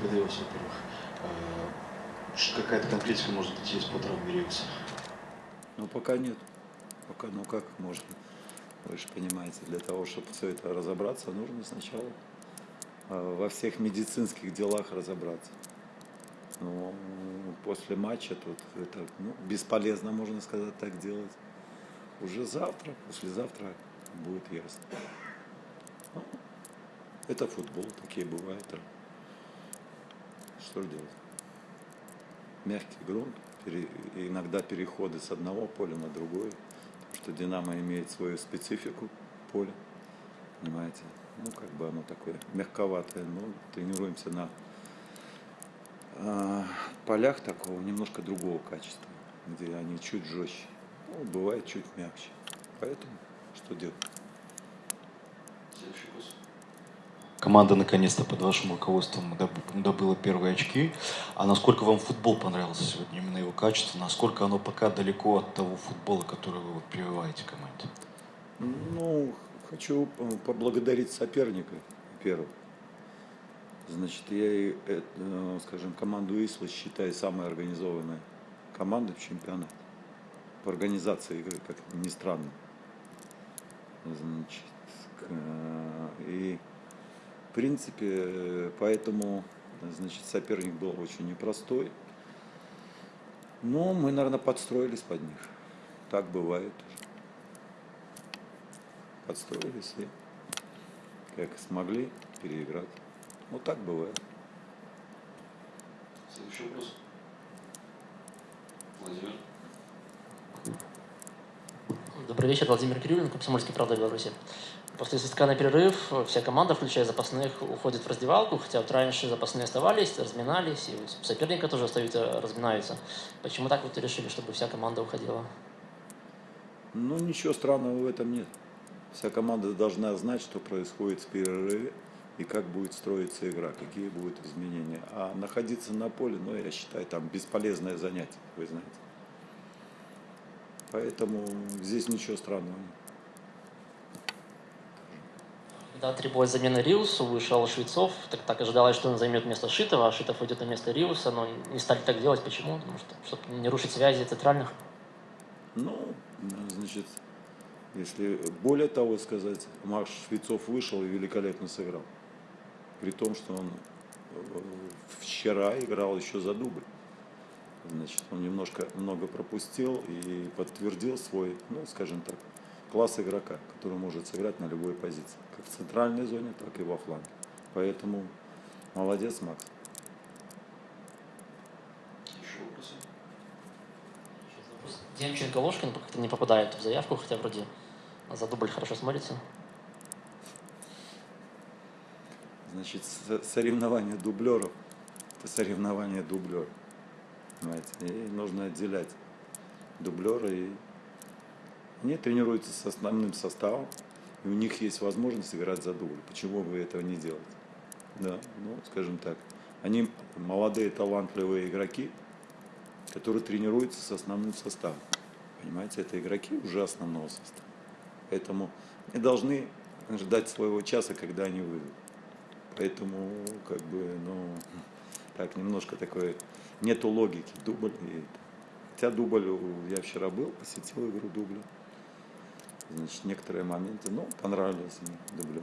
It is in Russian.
Благодарю вас, во-первых. Ш- Какая-то конкретика может быть есть по травме Риуса? Ну, пока нет. Пока, ну как можно? Вы же понимаете, для того, чтобы все это разобраться, нужно сначала э, во всех медицинских делах разобраться. Ну, после матча тут это ну, бесполезно, можно сказать, так делать. Уже завтра, послезавтра будет ясно. Ну, это футбол, такие бывают. Что делать? Мягкий грунт, иногда переходы с одного поля на другое, потому что Динамо имеет свою специфику поля, понимаете? Ну, как бы оно такое мягковатое, но тренируемся на а, полях такого немножко другого качества, где они чуть жестче, ну, бывает чуть мягче. Поэтому что делать? Следующий вопрос. Команда наконец-то под вашим руководством доб- добыла первые очки. А насколько вам футбол понравился сегодня, именно его качество? Насколько оно пока далеко от того футбола, который вы вот прививаете команде? Ну, хочу поблагодарить соперника первого. Значит, я, э, скажем, команду Исла считаю самой организованной командой в чемпионате. По организации игры, как ни странно. Значит, в принципе, поэтому, значит, соперник был очень непростой. Но мы, наверное, подстроились под них. Так бывает подстроились и как смогли переиграть. Вот так бывает. Следующий вопрос. Владимир. Добрый вечер, Владимир Кириллин, Комсомольский правда Беларуси. После свистка на перерыв вся команда, включая запасных, уходит в раздевалку, хотя вот раньше запасные оставались, разминались, и соперника тоже остаются, разминаются. Почему так вот решили, чтобы вся команда уходила? Ну, ничего странного в этом нет. Вся команда должна знать, что происходит в перерыве и как будет строиться игра, какие будут изменения. А находиться на поле, ну, я считаю, там бесполезное занятие, вы знаете. Поэтому здесь ничего странного нет. Да, требовалась замена Риусу, вышел Швецов, так, так ожидалось, что он займет место Шитова, а Шитов уйдет на место Риуса, но не стали так делать. Почему? Потому что, чтобы не рушить связи центральных. Ну, значит, если более того сказать, Макс Швецов вышел и великолепно сыграл. При том, что он э, вчера играл еще за дубль. Значит, он немножко много пропустил и подтвердил свой, ну, скажем так, класс игрока, который может сыграть на любой позиции. Как в центральной зоне, так и во фланге. Поэтому молодец, Макс. Демченко Ложкин как-то не попадает в заявку, хотя вроде за дубль хорошо смотрится. Значит, со- соревнование дублеров – это соревнование дублеров. Понимаете? И нужно отделять дублера и они тренируются с основным составом, и у них есть возможность играть за дубль. Почему вы этого не делаете? Да, ну, скажем так, они молодые талантливые игроки, которые тренируются с основным составом. Понимаете, это игроки уже основного состава. Поэтому они должны ждать своего часа, когда они выйдут. Поэтому, как бы, ну, так, немножко такой, нету логики, дубль. И, хотя дубль, я вчера был, посетил игру дубля. Значит, некоторые моменты, ну, понравились мне дублер.